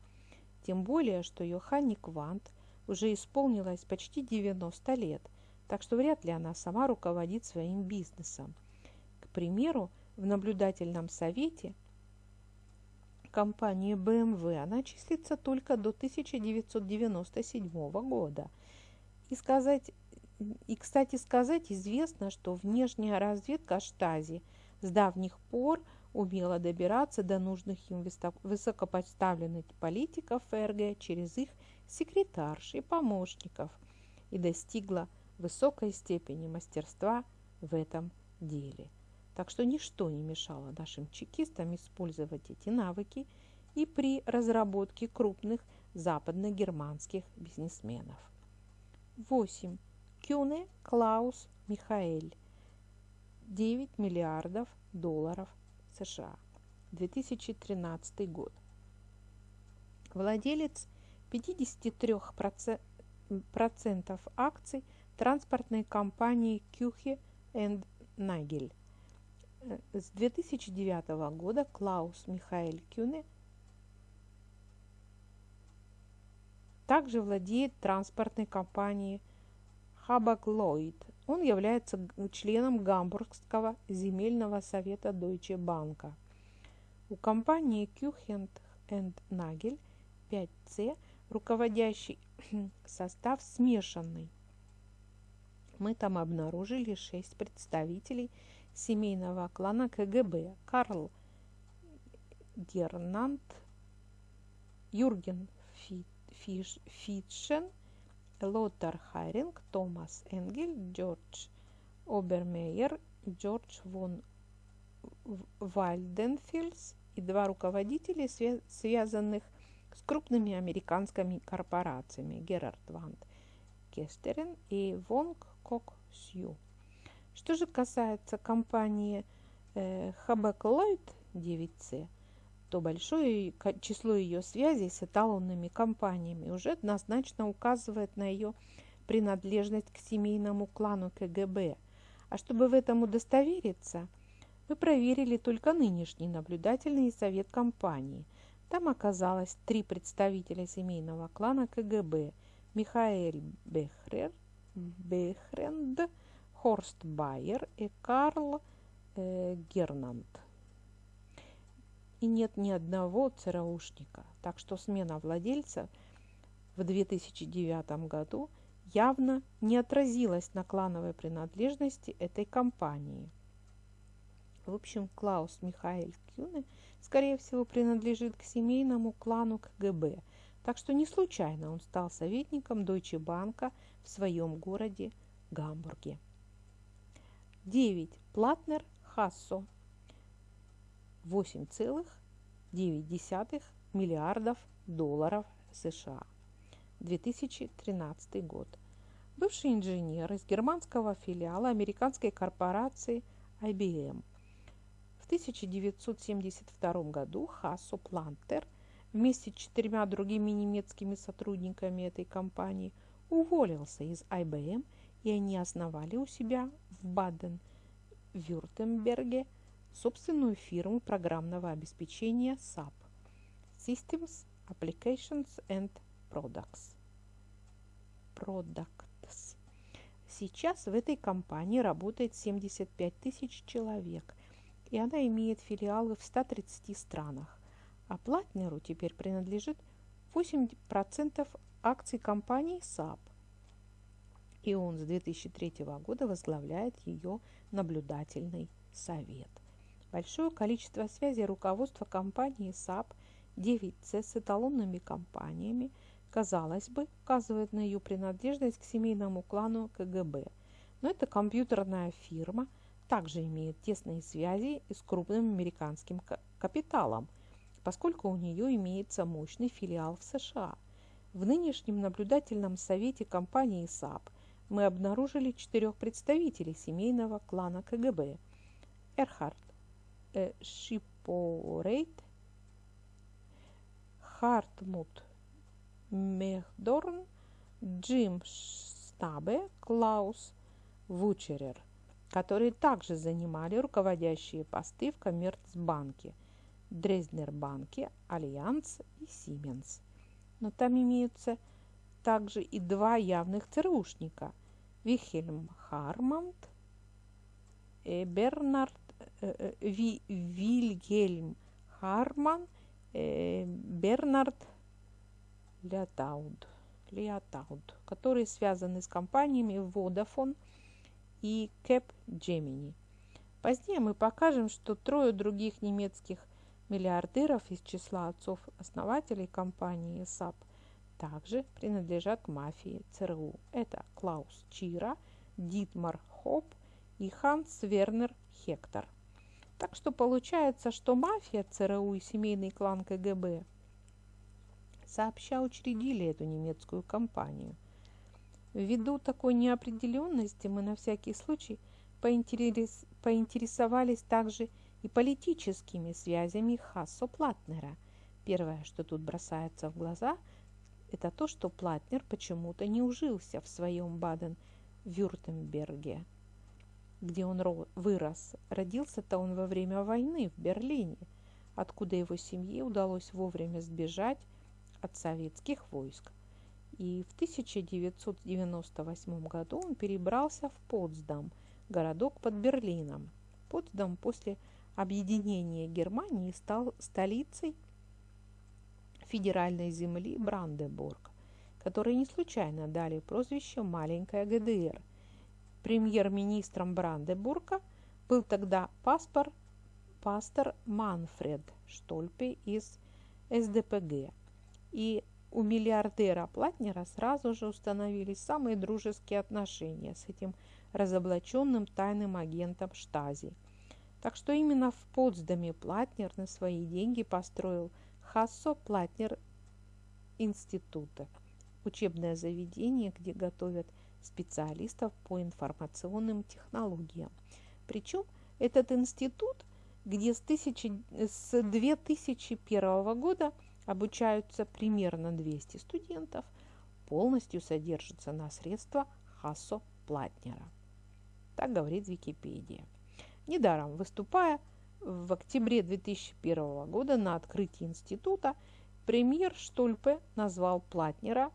Тем более, что Йоханни Квант уже исполнилось почти 90 лет, так что вряд ли она сама руководит своим бизнесом. К примеру, в наблюдательном совете компании BMW она числится только до 1997 года – и, сказать, и, кстати сказать, известно, что внешняя разведка Штази с давних пор умела добираться до нужных им высокопоставленных политиков ФРГ через их секретарш и помощников и достигла высокой степени мастерства в этом деле. Так что ничто не мешало нашим чекистам использовать эти навыки и при разработке крупных западно-германских бизнесменов. 8. Кюне Клаус Михаэль. 9 миллиардов долларов США. 2013 год. Владелец 53% акций транспортной компании Кюхе энд Нагель. С 2009 года Клаус Михаэль Кюне – также владеет транспортной компанией Хабаклойд. Он является членом Гамбургского земельного совета Deutsche Bank. У компании Кюхент энд Нагель 5C руководящий состав смешанный. Мы там обнаружили шесть представителей семейного клана КГБ. Карл Гернант, Юрген Фит, Фитшен, Лотар Хайринг, Томас Энгель, Джордж Обермейер, Джордж вон Вальденфельс и два руководителя, связанных с крупными американскими корпорациями Герард Ванд Кестерен и Вонг Кок Сью. Что же касается компании э, Хабек Ллойд 9C, то большое число ее связей с эталонными компаниями уже однозначно указывает на ее принадлежность к семейному клану КГБ. А чтобы в этом удостовериться, мы проверили только нынешний наблюдательный совет компании. Там оказалось три представителя семейного клана КГБ – Михаэль Бехрер, Бехренд, Хорст Байер и Карл э, Гернанд и нет ни одного ЦРУшника. Так что смена владельца в 2009 году явно не отразилась на клановой принадлежности этой компании. В общем, Клаус Михаэль Кюне, скорее всего, принадлежит к семейному клану КГБ, так что не случайно он стал советником Deutsche Bank в своем городе Гамбурге. 9. Платнер Хассо 8,9 миллиардов долларов США. 2013 год. Бывший инженер из германского филиала американской корпорации IBM. В 1972 году Хассо Плантер вместе с четырьмя другими немецкими сотрудниками этой компании уволился из IBM, и они основали у себя в Баден-Вюртемберге собственную фирму программного обеспечения SAP – Systems, Applications and Products. Products. Сейчас в этой компании работает 75 тысяч человек, и она имеет филиалы в 130 странах. А Платнеру теперь принадлежит 8% акций компании SAP. И он с 2003 года возглавляет ее наблюдательный совет. Большое количество связей руководства компании SAP 9C с эталонными компаниями, казалось бы, указывает на ее принадлежность к семейному клану КГБ. Но эта компьютерная фирма также имеет тесные связи с крупным американским капиталом, поскольку у нее имеется мощный филиал в США. В нынешнем наблюдательном совете компании SAP мы обнаружили четырех представителей семейного клана КГБ. Эрхард Шипорейт, Хартмут Мехдорн, Джим Стабе, Клаус Вучерер, которые также занимали руководящие посты в Коммерцбанке – Дрезднербанке, Альянс и Сименс. Но там имеются также и два явных ЦРУшника – Вильхельм Харманд, э, Бернард э, э, Ви, Вильгельм Харман, э, Бернард Лятауд, Лиатауд, которые связаны с компаниями Vodafone и Cap Gemini. Позднее мы покажем, что трое других немецких миллиардеров из числа отцов-основателей компании САП также принадлежат мафии ЦРУ. Это Клаус Чира, Дитмар Хоп и Ханс Вернер Хектор. Так что получается, что мафия ЦРУ и семейный клан КГБ сообща учредили эту немецкую компанию. Ввиду такой неопределенности мы на всякий случай поинтерес... поинтересовались также и политическими связями Хассо Платнера. Первое, что тут бросается в глаза, это то, что Платнер почему-то не ужился в своем Баден-Вюртемберге, где он вырос. Родился-то он во время войны в Берлине, откуда его семье удалось вовремя сбежать от советских войск. И в 1998 году он перебрался в Потсдам, городок под Берлином. Потсдам после объединения Германии стал столицей федеральной земли Бранденбург, которой не случайно дали прозвище «маленькая ГДР». Премьер-министром Бранденбурга был тогда паспор, пастор Манфред Штольпе из СДПГ. И у миллиардера Платнера сразу же установились самые дружеские отношения с этим разоблаченным тайным агентом Штази – так что именно в Потсдаме Платнер на свои деньги построил Хассо Платнер института, учебное заведение, где готовят специалистов по информационным технологиям. Причем этот институт, где с, тысячи, с 2001 года обучаются примерно 200 студентов, полностью содержится на средства Хассо Платнера. Так говорит Википедия. Недаром выступая в октябре 2001 года на открытии института, премьер Штольпе назвал Платнера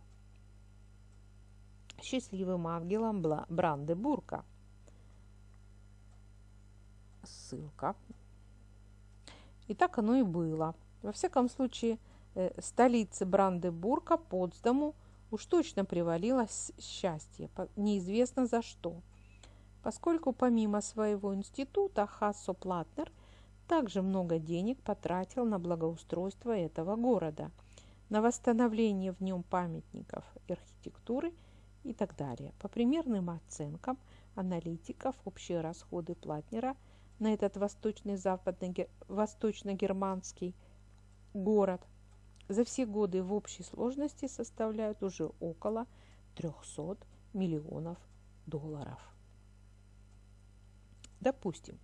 счастливым ангелом Брандебурга. Ссылка. И так оно и было. Во всяком случае, э, столице Брандебурга, Потсдаму, уж точно привалилось счастье, неизвестно за что – поскольку помимо своего института Хассо Платнер также много денег потратил на благоустройство этого города, на восстановление в нем памятников архитектуры и так далее. По примерным оценкам аналитиков, общие расходы Платнера на этот восточно-германский город за все годы в общей сложности составляют уже около 300 миллионов долларов. Допустим,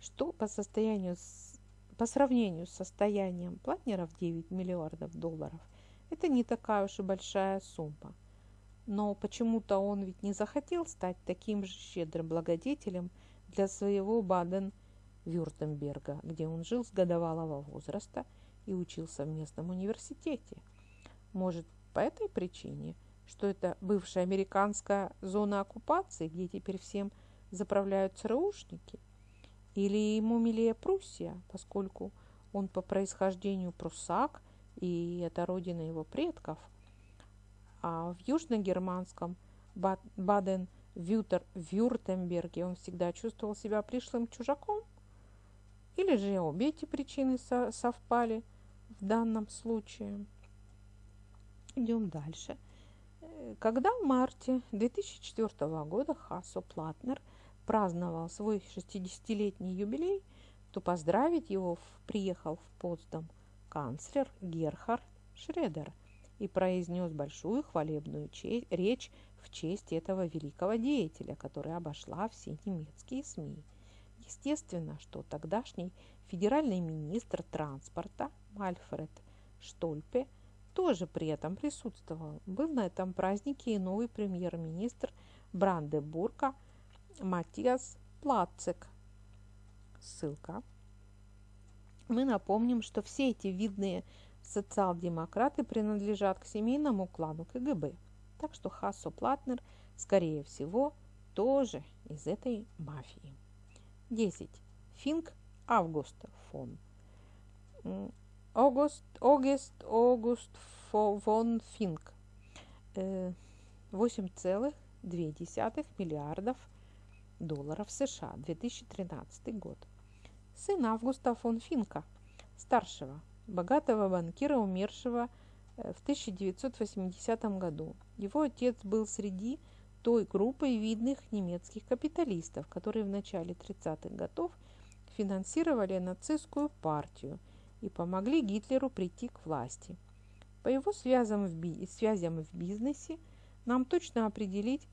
что по, состоянию по сравнению с состоянием Платнера в 9 миллиардов долларов это не такая уж и большая сумма. Но почему-то он ведь не захотел стать таким же щедрым благодетелем для своего Баден-Вюртемберга, где он жил с годовалого возраста – и учился в местном университете. Может, по этой причине, что это бывшая американская зона оккупации, где теперь всем заправляют ЦРУшники? Или ему милее Пруссия, поскольку он по происхождению пруссак, и это родина его предков? А в южногерманском Баден-Вюртемберге он всегда чувствовал себя пришлым чужаком? Или же обе эти причины совпали – в данном случае. Идем дальше. Когда в марте 2004 года Хасо Платнер праздновал свой 60-летний юбилей, то поздравить его приехал в Потсдам канцлер Герхард Шредер и произнес большую хвалебную речь в честь этого великого деятеля, которая обошла все немецкие СМИ. Естественно, что тогдашний федеральный министр транспорта Альфред Штольпе тоже при этом присутствовал. Был на этом празднике и новый премьер-министр Брандебурга Матиас Плацек. Ссылка. Мы напомним, что все эти видные социал-демократы принадлежат к семейному клану КГБ. Так что Хассо Платнер, скорее всего, тоже из этой мафии. 10. Финк Август фон August, August, August von Fink. 8,2 миллиардов долларов США, 2013 год. Сын Августа фон Финка, старшего, богатого банкира, умершего э, в 1980 году. Его отец был среди той группы видных немецких капиталистов, которые в начале 30-х годов финансировали нацистскую партию – и помогли Гитлеру прийти к власти. По его связям в, би связям в бизнесе нам точно определить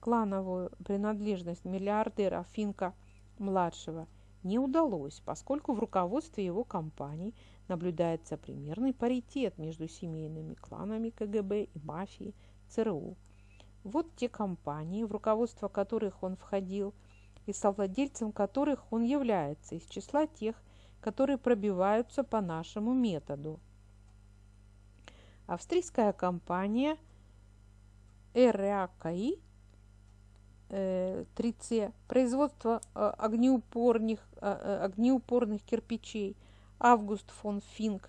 клановую принадлежность миллиардера Финка-младшего не удалось, поскольку в руководстве его компаний наблюдается примерный паритет между семейными кланами КГБ и мафией ЦРУ. Вот те компании, в руководство которых он входил, и совладельцем которых он является из числа тех которые пробиваются по нашему методу. Австрийская компания РАКИ 3C, производство э, огнеупорных, э, э, огнеупорных кирпичей Август фон Финк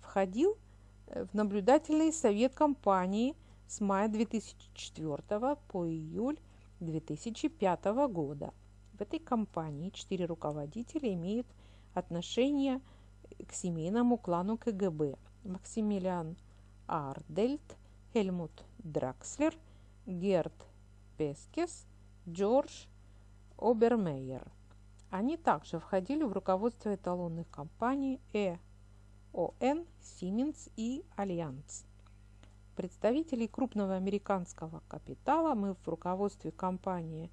входил в наблюдательный совет компании с мая 2004 по июль 2005 года. В этой компании четыре руководителя имеют отношения к семейному клану КГБ. Максимилиан Ардельт, Хельмут Дракслер, Герт Пескес, Джордж Обермейер. Они также входили в руководство эталонных компаний E.ON, Siemens и Альянс. Представителей крупного американского капитала мы в руководстве компании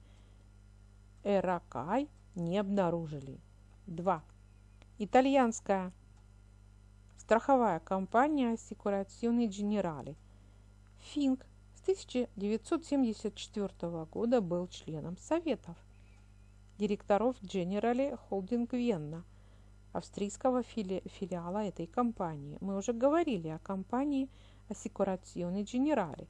Эракай не обнаружили. 2. Итальянская страховая компания Assicurazioni Generali. Финк с 1974 года был членом советов директоров Generali Holding Vienna, австрийского фили филиала этой компании. Мы уже говорили о компании Assicurazioni Generali.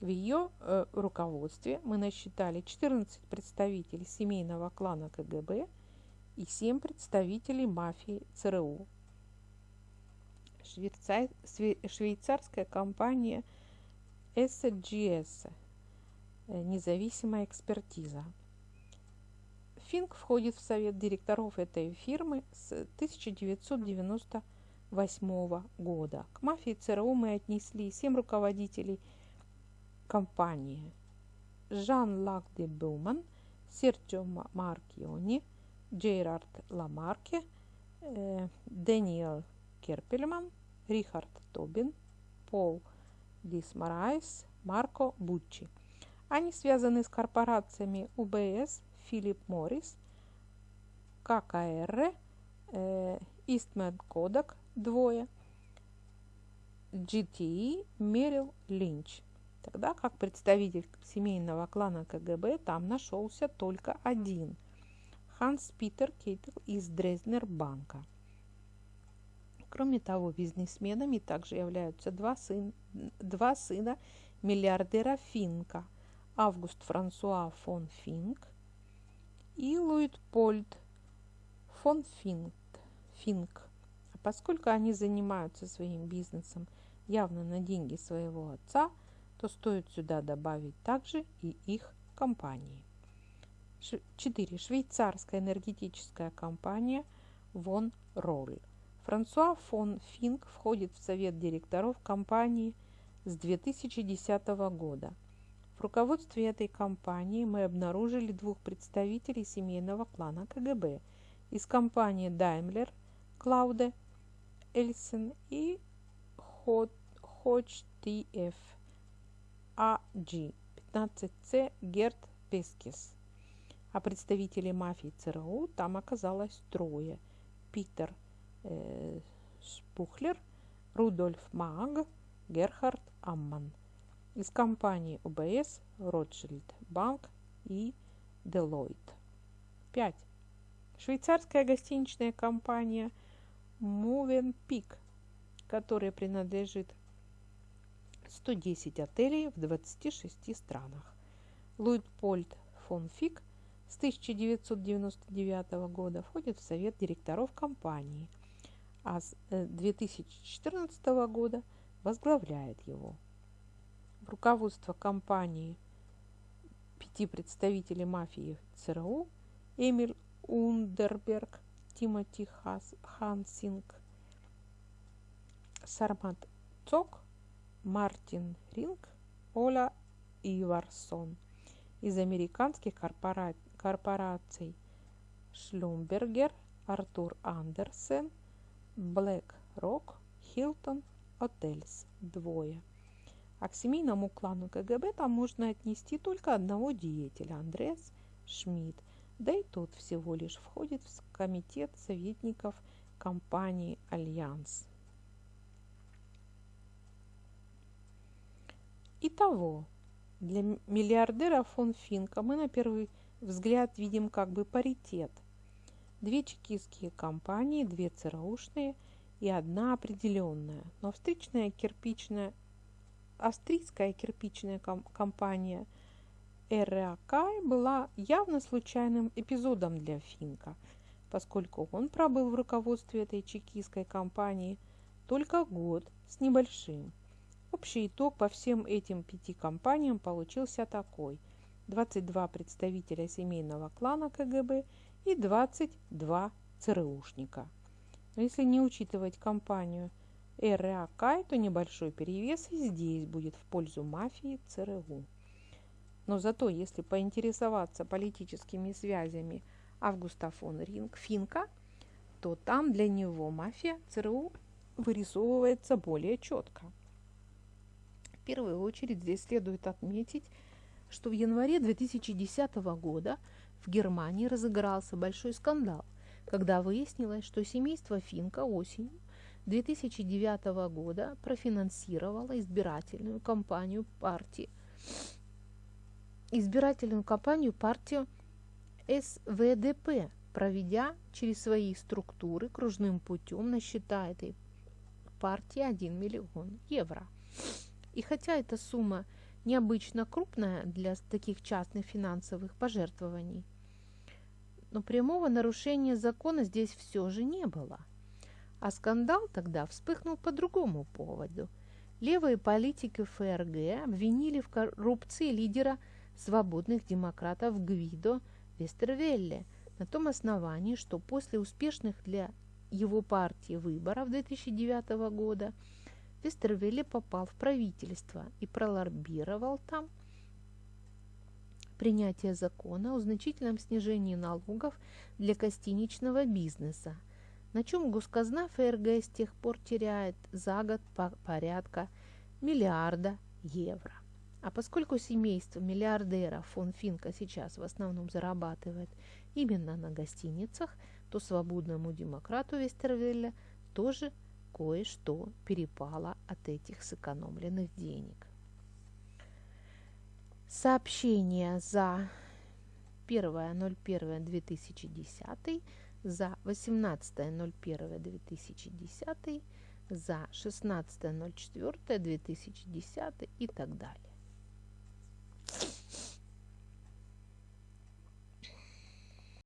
В ее э, руководстве мы насчитали 14 представителей семейного клана КГБ – и семь представителей мафии ЦРУ. Швейцарская компания SGS, э, независимая экспертиза. Финк входит в совет директоров этой фирмы с 1998 года. К мафии ЦРУ мы отнесли семь руководителей компании. Жан-Лак де Буман, Серджио Маркиони, Джейрард Ламарке, э, Дэниел Керпельман, Рихард Тобин, Пол Дисмарайс, Марко Буччи. Они связаны с корпорациями УБС, Филипп Моррис, ККР, Истмен Кодак, двое, GTE, Мерил Линч. Тогда как представитель семейного клана КГБ там нашелся только один – Ханс Питер Кейтл из Дрезнер банка. Кроме того, бизнесменами также являются два, сын, два сына миллиардера Финка – Август Франсуа фон Финк и Луитпольд фон Финк. Финк. А поскольку они занимаются своим бизнесом явно на деньги своего отца, то стоит сюда добавить также и их компании. 4. Швейцарская энергетическая компания Von Roll. Франсуа фон Финк входит в совет директоров компании с 2010 года. В руководстве этой компании мы обнаружили двух представителей семейного клана КГБ из компании Daimler, Клауде Эльсен и HOTF AG 15C Герт Пескис. А представителей мафии ЦРУ там оказалось трое. Питер э, Шпухлер, Рудольф Маг, Герхард Амман. Из компании УБС, Ротшильд Банк и Deloitte. 5. Швейцарская гостиничная компания Movenpick, которая принадлежит 110 отелей в 26 странах. Луитпольд фон Фик с 1999 года входит в совет директоров компании, а с 2014 э, года возглавляет его. Руководство компании пяти представителей мафии ЦРУ Эмиль Ундерберг, Тимоти Хас, Хансинг, Сармат Цок, Мартин Ринг, Оля Иварсон из американских корпораций корпораций Шлюмбергер, Артур Андерсен, Блэк Рок, Хилтон, Отельс – двое. А к семейному клану КГБ там можно отнести только одного деятеля – Андреас Шмидт, да и тот всего лишь входит в комитет советников компании «Альянс». Итого, для миллиардера фон Финка мы на первый взгляд видим как бы паритет. Две чекистские компании, две ЦРУшные и одна неопределенная. Но встречная кирпичная, австрийская кирпичная компания РАК была явно случайным эпизодом для Финка, поскольку он пробыл в руководстве этой чекистской компании только год с небольшим. Общий итог по всем этим пяти компаниям получился такой – 22 представителя семейного клана КГБ и 22 ЦРУшника. Но если не учитывать компанию РАК, то небольшой перевес и здесь будет в пользу мафии ЦРУ. Но зато, если поинтересоваться политическими связями Августа фон Ринг Финка, то там для него мафия ЦРУ вырисовывается более четко. В первую очередь здесь следует отметить что в январе 2010 года в Германии разыгрался большой скандал, когда выяснилось, что семейство Финка осенью 2009 года профинансировало избирательную кампанию партии избирательную кампанию партию СВДП, проведя через свои структуры кружным путем на счета этой партии 1 миллион евро. И хотя эта сумма – необычно крупная для таких частных финансовых пожертвований. Но прямого нарушения закона здесь все же не было. А скандал тогда вспыхнул по другому поводу. Левые политики ФРГ обвинили в коррупции лидера свободных демократов Гвидо Вестервелле, на том основании, что после успешных для его партии выборов 2009 года Вестервелли попал в правительство и пролоббировал там принятие закона о значительном снижении налогов для гостиничного бизнеса, на чем госказна ФРГ с тех пор теряет за год по порядка миллиарда евро. А поскольку семейство миллиардера фон Финка сейчас в основном зарабатывает именно на гостиницах, то свободному демократу Вестервелля тоже кое-что перепало от этих сэкономленных денег. Сообщение за 1.01.2010, за 18.01.2010, за 16.04.2010 и так далее.